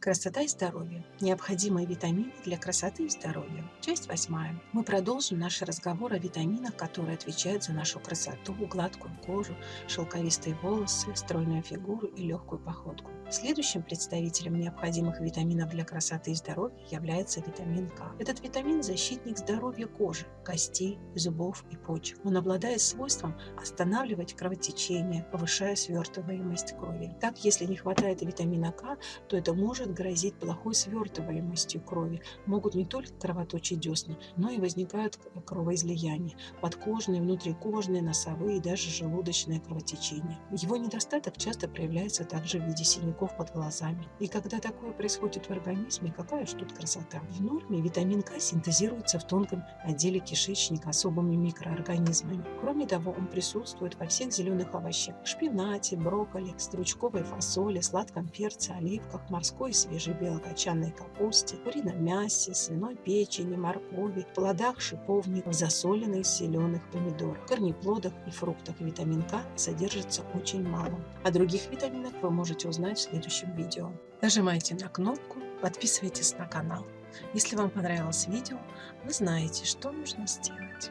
Красота и здоровье. Необходимые витамины для красоты и здоровья. Часть восьмая. Мы продолжим наш разговор о витаминах, которые отвечают за нашу красоту, гладкую кожу, шелковистые волосы, стройную фигуру и легкую походку. Следующим представителем необходимых витаминов для красоты и здоровья является витамин К. Этот витамин – защитник здоровья кожи, костей, зубов и почек. Он обладает свойством останавливать кровотечение, повышая свертываемость крови. Так, если не хватает витамина К, то это может грозить плохой свертываемостью крови. Могут не только кровоточить десны, но и возникают кровоизлияния, подкожные, внутрикожные, носовые и даже желудочные кровотечения. Его недостаток часто проявляется также в виде синяков под глазами. И когда такое происходит в организме, какая же тут красота? В норме витамин К синтезируется в тонком отделе кишечника особыми микроорганизмами. Кроме того, он присутствует во всех зеленых овощах – шпинате, брокколи, стручковой фасоли, сладком перце, оливках, морской свежей белокочанной капусте, курином мясе, свиной печени, моркови, плодах шиповника, засоленных зеленых помидорах, корнеплодах и фруктах. Витамин К содержится очень мало. О других витаминах вы можете узнать следующем видео. Нажимайте на кнопку, подписывайтесь на канал. Если вам понравилось видео, вы знаете, что нужно сделать.